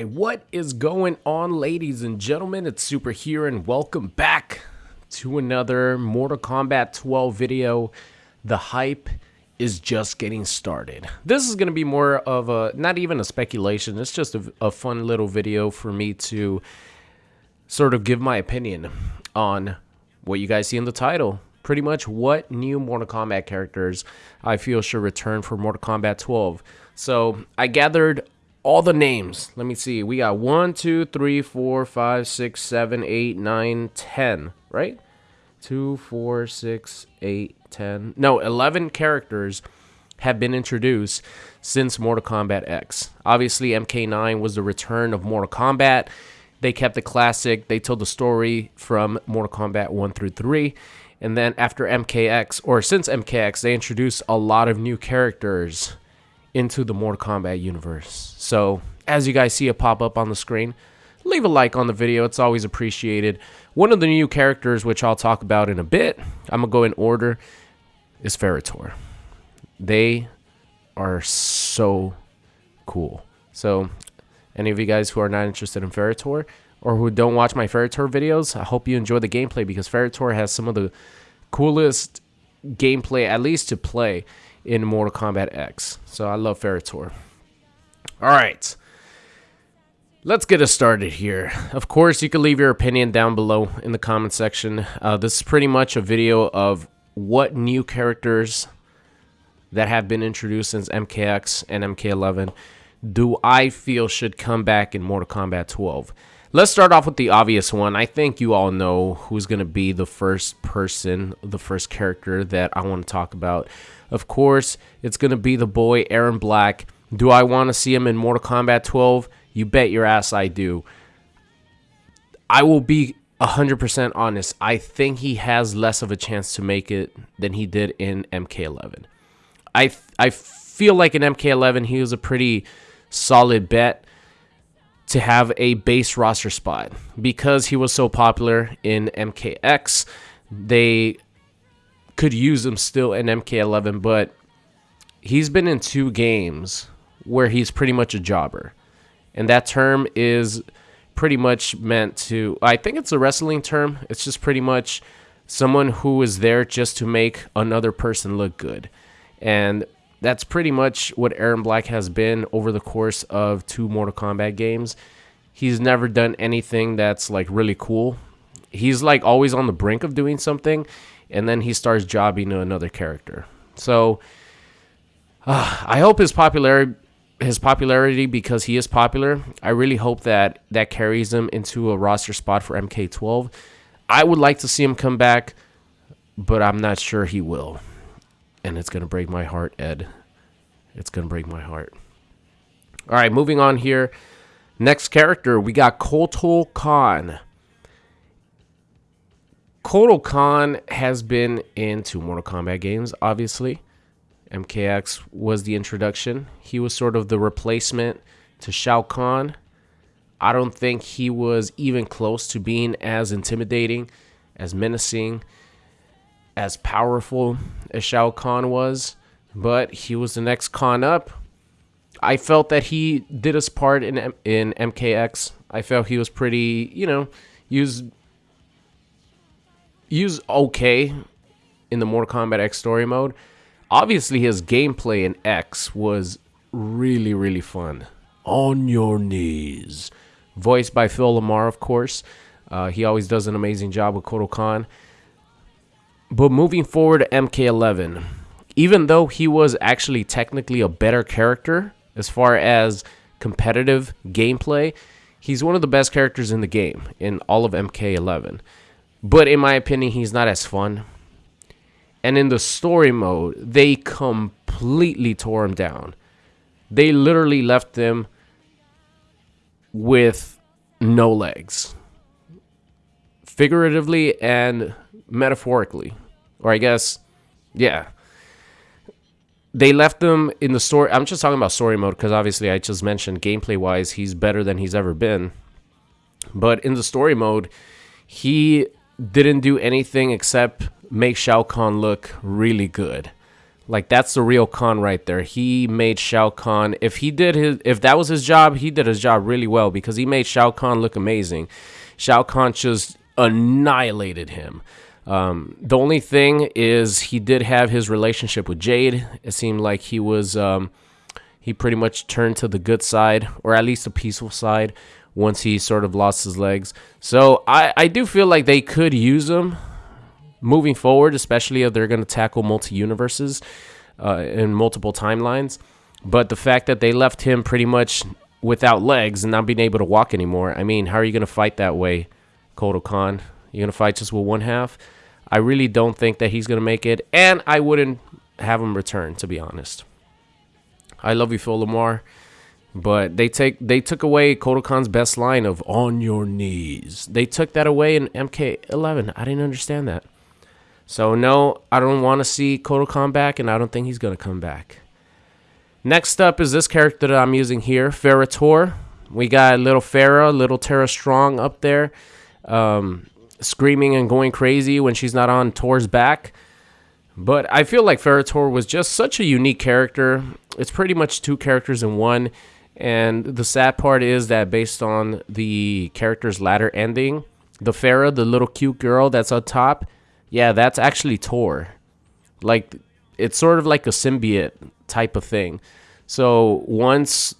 Right, what is going on, ladies and gentlemen? It's Super here, and welcome back to another Mortal Kombat 12 video. The hype is just getting started. This is going to be more of a, not even a speculation, it's just a, a fun little video for me to sort of give my opinion on what you guys see in the title. Pretty much what new Mortal Kombat characters I feel should return for Mortal Kombat 12. So I gathered all the names. Let me see. We got one, two, three, four, five, six, seven, eight, nine, ten. right? 2, 4, 6, 8, 10. No, 11 characters have been introduced since Mortal Kombat X. Obviously, MK9 was the return of Mortal Kombat. They kept the classic. They told the story from Mortal Kombat 1 through 3. And then after MKX, or since MKX, they introduced a lot of new characters into the Mortal Kombat universe. So, as you guys see it pop up on the screen, leave a like on the video. It's always appreciated. One of the new characters, which I'll talk about in a bit, I'm going to go in order, is Ferritor. They are so cool. So, any of you guys who are not interested in Ferritor or who don't watch my Ferritor videos, I hope you enjoy the gameplay because Ferritor has some of the coolest gameplay, at least to play in Mortal Kombat X. So I love Ferritor. All right. Let's get us started here. Of course, you can leave your opinion down below in the comment section. Uh, this is pretty much a video of what new characters that have been introduced since MKX and MK11 do I feel should come back in Mortal Kombat 12. Let's start off with the obvious one. I think you all know who's going to be the first person, the first character that I want to talk about. Of course, it's going to be the boy Erron Black. Do I want to see him in Mortal Kombat 12? You bet your ass I do. I will be 100% honest. I think he has less of a chance to make it than he did in MK11. I I feel like in MK11 he was a pretty solid bet to have a base roster spot because he was so popular in MKX. They could use him still in MK11, but he's been in two games where he's pretty much a jobber. And that term is pretty much meant to, I think it's a wrestling term. It's just pretty much someone who is there just to make another person look good. And that's pretty much what Erron Black has been over the course of two Mortal Kombat games. He's never done anything that's like really cool. He's like always on the brink of doing something, and then he starts jobbing to another character. So uh, I hope his popularity his popularity because he is popular. I really hope that that carries him into a roster spot for MK12. I would like to see him come back, but I'm not sure he will and it's going to break my heart, Ed. It's going to break my heart. All right, moving on here. Next character, we got Kotal Kahn. Kotal Kahn has been in two Mortal Kombat games, obviously. MKX was the introduction. He was sort of the replacement to Shao Kahn. I don't think he was even close to being as intimidating, as menacing, as powerful as Shao Kahn was, but he was the next Kahn up. I felt that he did his part in in MKX. I felt he was pretty, you know, used used okay in the Mortal Kombat X story mode. Obviously, his gameplay in X was really, really fun. On your knees, voiced by Phil LaMarr, of course. Uh, he always does an amazing job with Kotal Kahn. But moving forward to MK11, even though he was actually technically a better character as far as competitive gameplay, he's one of the best characters in the game in all of MK11. But in my opinion, he's not as fun. And in the story mode, they completely tore him down. They literally left him with no legs. Figuratively and metaphorically, or I guess, yeah. They left them in the story. I'm just talking about story mode because obviously I just mentioned gameplay wise, he's better than he's ever been. But in the story mode, he didn't do anything except make Shao Kahn look really good. Like that's the real Khan right there. He made Shao Kahn. If he did his, if that was his job, he did his job really well because he made Shao Kahn look amazing. Shao Kahn just annihilated him. Um, the only thing is he did have his relationship with Jade. It seemed like he was um, he pretty much turned to the good side, or at least the peaceful side, once he sort of lost his legs. So I, I do feel like they could use him moving forward, especially if they're going to tackle multi universes uh, in multiple timelines. But the fact that they left him pretty much without legs and not being able to walk anymore, I mean, how are you going to fight that way, Kotal Kahn? You're going to fight just with one half? I really don't think that he's going to make it, and I wouldn't have him return, to be honest. I love you, Phil LaMarr, But they take they took away Kotal Kahn's best line of "on your knees." They took that away in MK11. I didn't understand that. So no, I don't want to see Kotal Kahn back, and I don't think he's gonna come back. Next up is this character that I'm using here, Ferra We got little Farah, little Terra Strong up there, um, screaming and going crazy when she's not on Torr's back. But I feel like Ferra was just such a unique character. It's pretty much two characters in one. And the sad part is that based on the character's latter ending, the Farah, the little cute girl that's on top, yeah, that's actually Torr. Like it's sort of like a symbiote type of thing. So once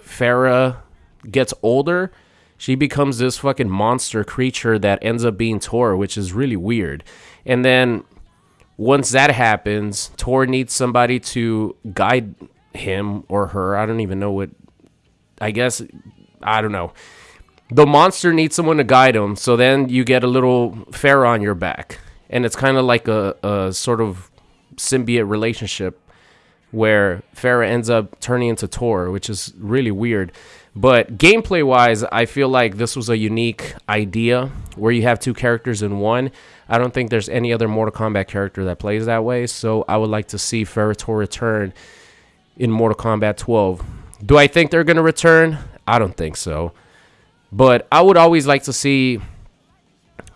Farah gets older, she becomes this fucking monster creature that ends up being Torr, which is really weird. And then once that happens, Torr needs somebody to guide him or her. I don't even know what. I guess I don't know. The monster needs someone to guide him, so then you get a little Farah on your back and it's kind of like a, a sort of symbiote relationship where Farah ends up turning into Torr, which is really weird. But gameplay wise, I feel like this was a unique idea where you have two characters in one. I don't think there's any other Mortal Kombat character that plays that way, so I would like to see Ferra return in Mortal Kombat 12. Do I think they're going to return? I don't think so. But I would always like to see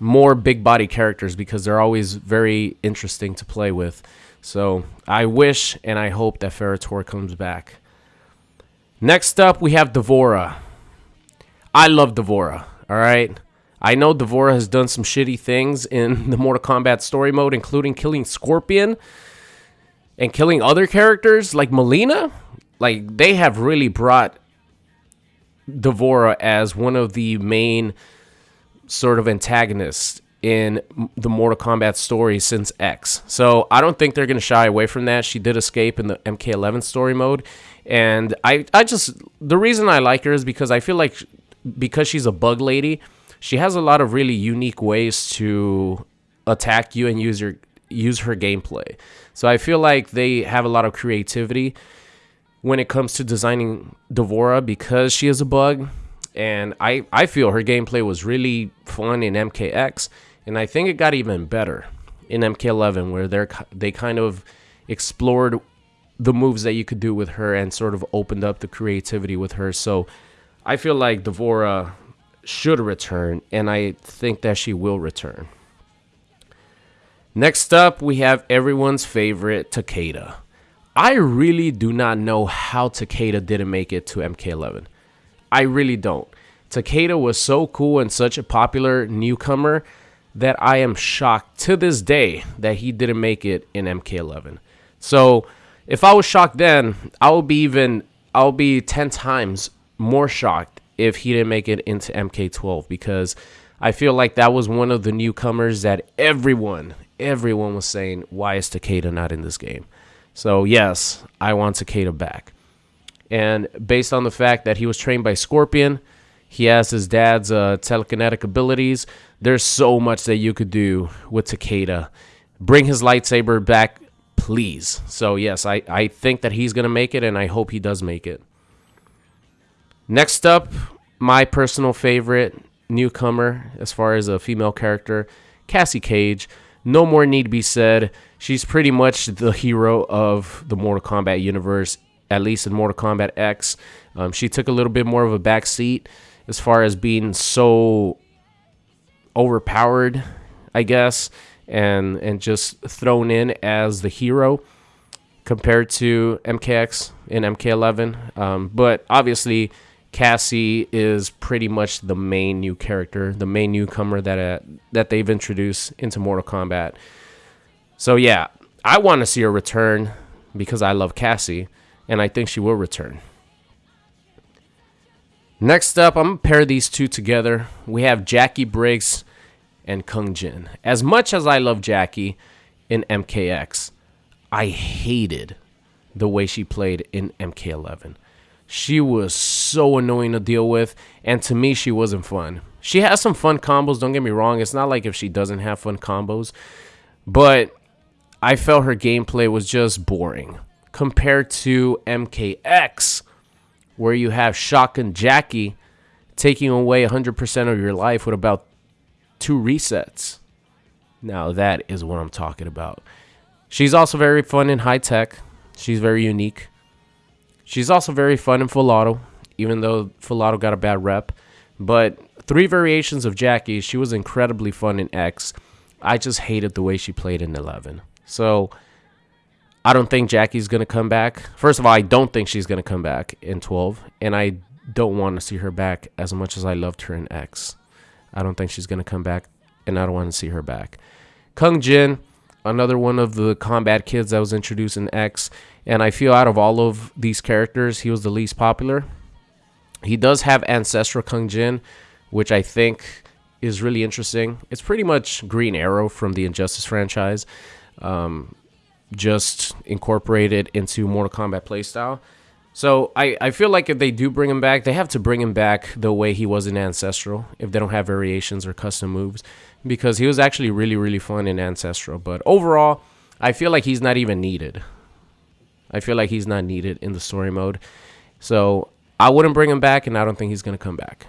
more big body characters because they're always very interesting to play with. So I wish and I hope that Ferra comes back. Next up, we have D'Vorah. I love D'Vorah, all right? I know D'Vorah has done some shitty things in the Mortal Kombat story mode, including killing Scorpion and killing other characters like Mileena. Like, they have really brought D'Vorah as one of the main sort of antagonists in the Mortal Kombat story since X. So I don't think they're going to shy away from that. She did escape in the MK11 story mode. And I, I just, the reason I like her is because I feel like because she's a bug lady, she has a lot of really unique ways to attack you and use your use her gameplay. So I feel like they have a lot of creativity when it comes to designing D'Vorah because she is a bug and I, I feel her gameplay was really fun in MKX, and I think it got even better in MK11, where they're they kind of explored the moves that you could do with her and sort of opened up the creativity with her. So I feel like D'Vorah should return, and I think that she will return. Next up, we have everyone's favorite Takeda. I really do not know how Takeda didn't make it to MK11. I really don't. Takeda was so cool and such a popular newcomer that I am shocked to this day that he didn't make it in MK11. So if I was shocked then, I would be even I'll be 10 times more shocked if he didn't make it into MK12 because I feel like that was one of the newcomers that everyone everyone was saying why is Takeda not in this game. So yes, I want Takeda back. And based on the fact that he was trained by Scorpion, he has his dad's uh, telekinetic abilities. There's so much that you could do with Takeda. Bring his lightsaber back, please. So, yes, I, I think that he's going to make it, and I hope he does make it. Next up, my personal favorite newcomer as far as a female character, Cassie Cage. No more need to be said. She's pretty much the hero of the Mortal Kombat universe at least in Mortal Kombat X. Um, she took a little bit more of a back seat as far as being so overpowered, I guess, and and just thrown in as the hero. compared to MKX in MK11. Um, but obviously, Cassie is pretty much the main new character, the main newcomer that uh, that they've introduced into Mortal Kombat. So yeah, I want to see her return because I love Cassie, and I think she will return. Next up, I'm to pair these two together. We have Jacqui Briggs and Kung Jin. As much as I love Jacqui in MKX, I hated the way she played in MK11. She was so annoying to deal with, and to me, she wasn't fun. She has some fun combos, don't get me wrong. It's not like if she doesn't have fun combos, but I felt her gameplay was just boring compared to MKX where you have Shotgun Jacqui taking away 100% of your life with about two resets. Now, that is what I'm talking about. She's also very fun in high tech. She's very unique. She's also very fun in full auto, even though full auto got a bad rep. But three variations of Jacqui, she was incredibly fun in X. I just hated the way she played in 11. So I don't think Jacqui's going to come back. First of all, I don't think she's going to come back in 12. And I don't want to see her back as much as I loved her in X. I don't think she's going to come back. And I don't want to see her back. Kung Jin, another one of the combat kids that was introduced in X. And I feel out of all of these characters, he was the least popular. He does have Ancestral Kung Jin, which I think is really interesting. It's pretty much Green Arrow from the Injustice franchise. Um, just incorporated into Mortal Kombat playstyle. So I, I feel like if they do bring him back, they have to bring him back the way he was in Ancestral, if they don't have variations or custom moves, because he was actually really, really fun in Ancestral. But overall, I feel like he's not even needed. I feel like he's not needed in the story mode. So I wouldn't bring him back, and I don't think he's going to come back.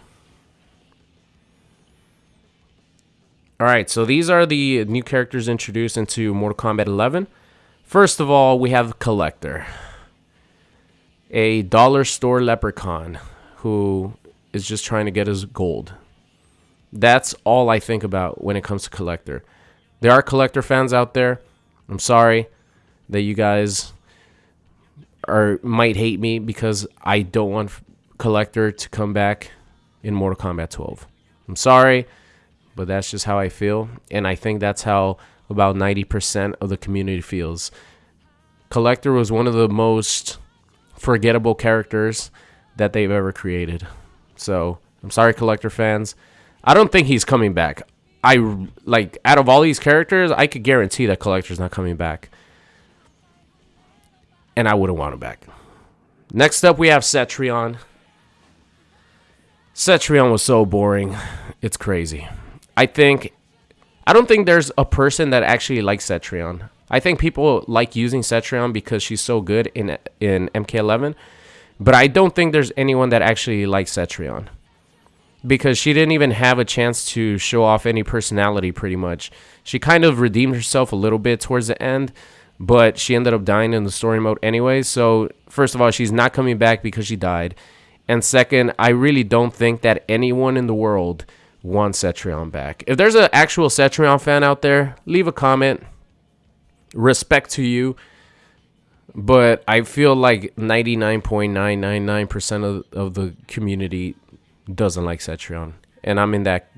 All right, so these are the new characters introduced into Mortal Kombat 11. First of all, we have Collector, a dollar store leprechaun who is just trying to get his gold. That's all I think about when it comes to Collector. There are Collector fans out there. I'm sorry that you guys are might hate me because I don't want Collector to come back in Mortal Kombat 12. I'm sorry, but that's just how I feel, and I think that's how about 90% of the community feels. Collector was one of the most forgettable characters that they've ever created. So, I'm sorry Collector fans. I don't think he's coming back. I like out of all these characters, I could guarantee that Collector's not coming back. And I wouldn't want him back. Next up, we have Cetrion. Cetrion was so boring. It's crazy. I think I don't think there's a person that actually likes Cetrion. I think people like using Cetrion because she's so good in in MK11, but I don't think there's anyone that actually likes Cetrion because she didn't even have a chance to show off any personality pretty much. She kind of redeemed herself a little bit towards the end, but she ended up dying in the story mode anyway. So, first of all, she's not coming back because she died. And second, I really don't think that anyone in the world wants Cetrion back. If there's an actual Cetrion fan out there, leave a comment. Respect to you. But I feel like 99.999% of, of the community doesn't like Cetrion. And I'm in that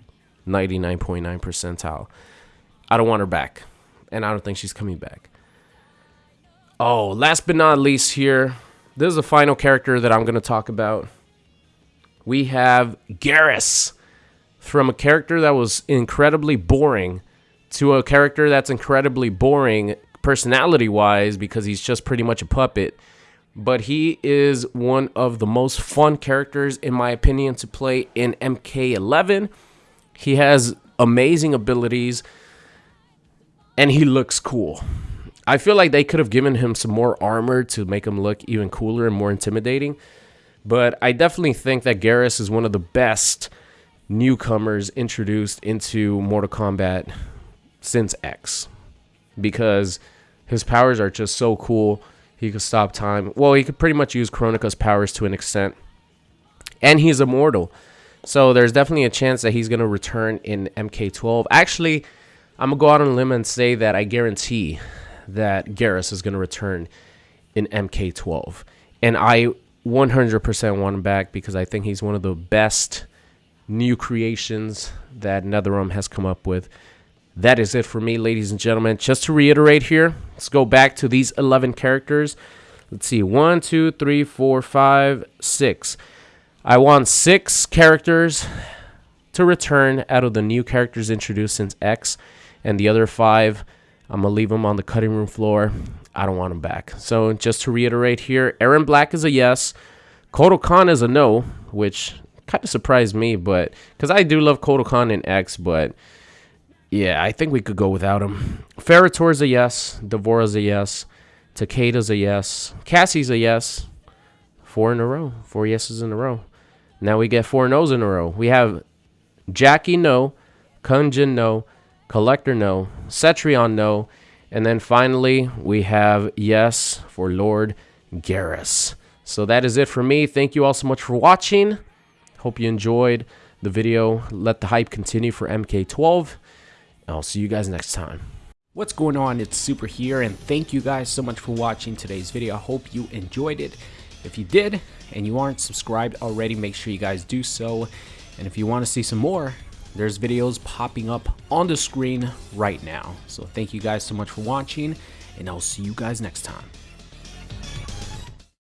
99.9 percentile. I don't want her back. And I don't think she's coming back. Oh, last but not least here, this is the final character that I'm going to talk about. We have Geras from a character that was incredibly boring to a character that's incredibly boring personality wise because he's just pretty much a puppet. But he is one of the most fun characters, in my opinion, to play in MK11. He has amazing abilities and he looks cool. I feel like they could have given him some more armor to make him look even cooler and more intimidating. But I definitely think that Geras is one of the best newcomers introduced into Mortal Kombat since X because his powers are just so cool. He could stop time. Well, he could pretty much use Kronika's powers to an extent. And he's immortal. So there's definitely a chance that he's going to return in MK12. Actually, I'm going to go out on a limb and say that I guarantee that Geras is going to return in MK12. And I 100% want him back because I think he's one of the best new creations that NetherRealm has come up with. That is it for me, ladies and gentlemen. Just to reiterate here, let's go back to these 11 characters. Let's see, one, two, three, four, five, six. I want six characters to return out of the new characters introduced since X, and the other five, I'm going to leave them on the cutting room floor. I don't want them back. So just to reiterate here, Erron Black is a yes. Kotal Kahn is a no, which kind of surprised me, but because I do love Kotal Kahn in X, but yeah, I think we could go without him. Ferritor's a yes. D'Vorah's a yes. Takeda's a yes. Cassie's a yes. Four in a row. Four yeses in a row. Now we get four no's in a row. We have Jacqui no, Kung Jin no, Collector no, Cetrion no, and then finally we have yes for Lord Geras. So that is it for me. Thank you all so much for watching. Hope you enjoyed the video. Let the hype continue for MK12. I'll see you guys next time. What's going on? It's Super here, and thank you guys so much for watching today's video. I hope you enjoyed it. If you did, and you aren't subscribed already, make sure you guys do so. And if you want to see some more, there's videos popping up on the screen right now. So thank you guys so much for watching, and I'll see you guys next time.